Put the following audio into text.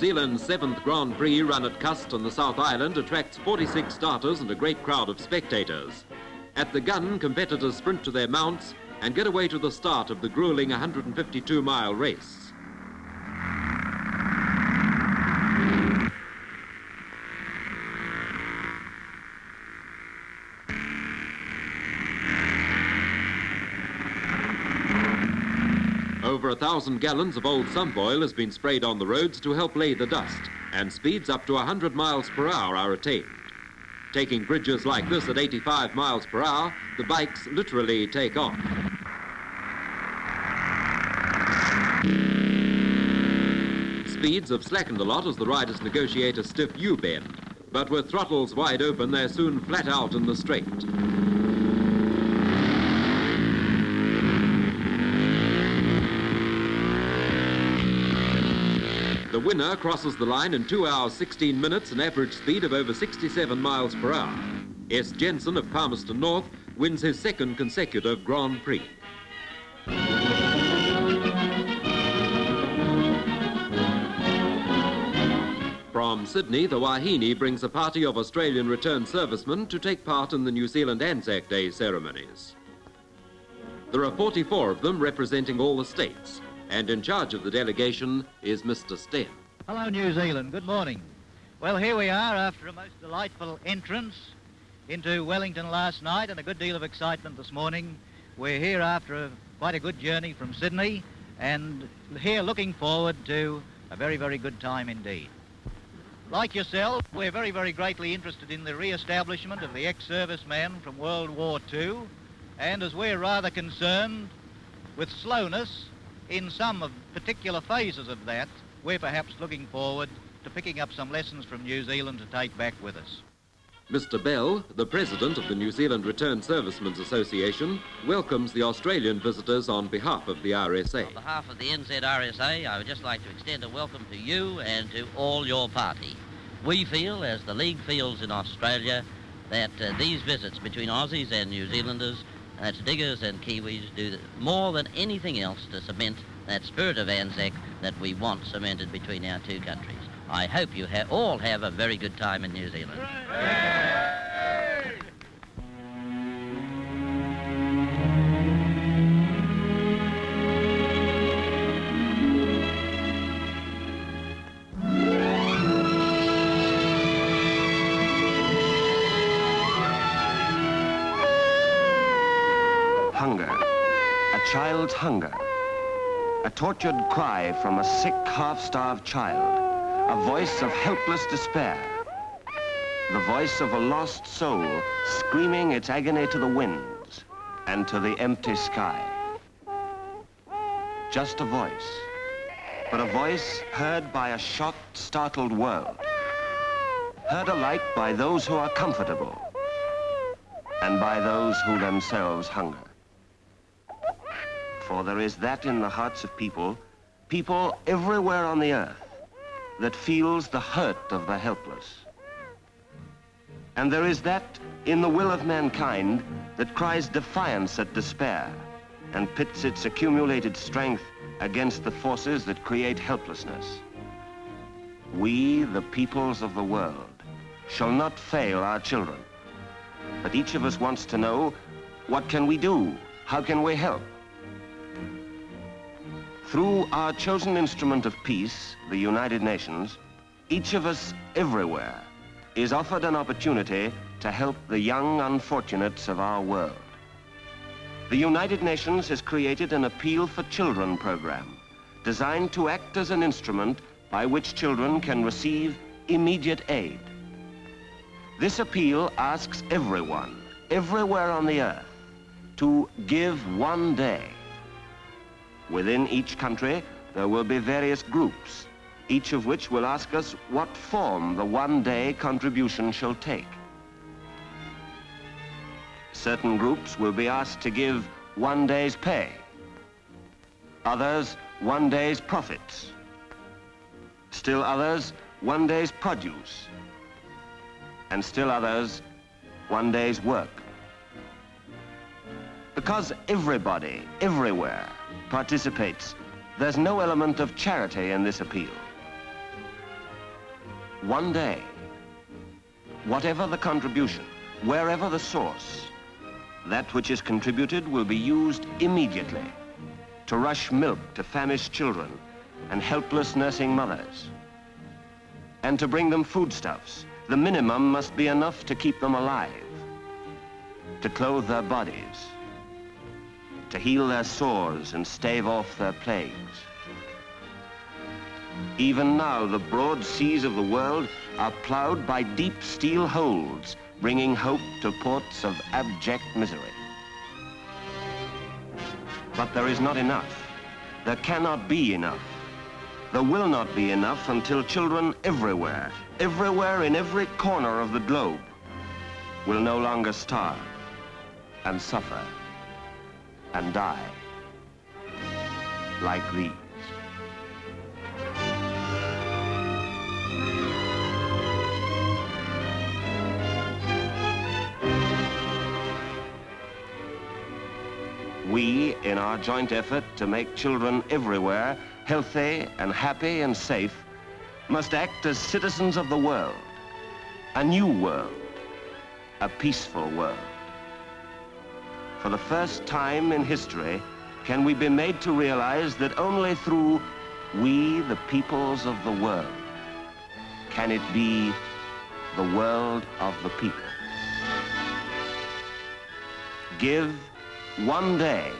Zealand's seventh Grand Prix run at Cust on the South Island attracts 46 starters and a great crowd of spectators. At the gun, competitors sprint to their mounts and get away to the start of the grueling 152-mile race. Over a thousand gallons of old sump oil has been sprayed on the roads to help lay the dust, and speeds up to 100 miles per hour are attained. Taking bridges like this at 85 miles per hour, the bikes literally take off. Speeds have slackened a lot as the riders negotiate a stiff U-bend, but with throttles wide open, they're soon flat out in the straight. The winner crosses the line in 2 hours 16 minutes, an average speed of over 67 miles per hour. S. Jensen of Palmerston North wins his second consecutive Grand Prix. From Sydney, the Wahine brings a party of Australian returned servicemen to take part in the New Zealand Anzac Day ceremonies. There are 44 of them representing all the states, and in charge of the delegation is Mr. Sten. Hello, New Zealand. Good morning. Well, here we are after a most delightful entrance into Wellington last night and a good deal of excitement this morning. We're here after a, quite a good journey from Sydney and here looking forward to a very, very good time indeed. Like yourself, we're very, very greatly interested in the re-establishment of the ex-serviceman from World War II, and as we're rather concerned with slowness in some of particular phases of that, we're perhaps looking forward to picking up some lessons from New Zealand to take back with us. Mr. Bell, the president of the New Zealand Returned Servicemen's Association, welcomes the Australian visitors on behalf of the RSA. On behalf of the NZRSA, I would just like to extend a welcome to you and to all your party. We feel, as the League feels in Australia, that uh, these visits between Aussies and New Zealanders that's diggers and Kiwis do more than anything else to cement that spirit of Anzac that we want cemented between our two countries. I hope you ha all have a very good time in New Zealand. Child's hunger. A tortured cry from a sick, half-starved child. A voice of helpless despair. The voice of a lost soul screaming its agony to the winds and to the empty sky. Just a voice, but a voice heard by a shocked, startled world. Heard alike by those who are comfortable and by those who themselves hunger for there is that in the hearts of people, people everywhere on the earth, that feels the hurt of the helpless. And there is that in the will of mankind that cries defiance at despair and pits its accumulated strength against the forces that create helplessness. We, the peoples of the world, shall not fail our children. But each of us wants to know, what can we do? How can we help? Through our chosen instrument of peace, the United Nations, each of us everywhere is offered an opportunity to help the young unfortunates of our world. The United Nations has created an Appeal for Children program designed to act as an instrument by which children can receive immediate aid. This appeal asks everyone, everywhere on the earth, to give one day Within each country, there will be various groups, each of which will ask us what form the one-day contribution shall take. Certain groups will be asked to give one day's pay. Others, one day's profits. Still others, one day's produce. And still others, one day's work. Because everybody, everywhere, participates, there's no element of charity in this appeal. One day, whatever the contribution, wherever the source, that which is contributed will be used immediately to rush milk to famished children and helpless nursing mothers. And to bring them foodstuffs, the minimum must be enough to keep them alive, to clothe their bodies, to heal their sores and stave off their plagues. Even now, the broad seas of the world are plowed by deep steel holds, bringing hope to ports of abject misery. But there is not enough. There cannot be enough. There will not be enough until children everywhere, everywhere in every corner of the globe, will no longer starve and suffer and die like these. We, in our joint effort to make children everywhere healthy and happy and safe, must act as citizens of the world, a new world, a peaceful world. For the first time in history, can we be made to realize that only through we, the peoples of the world, can it be the world of the people. Give one day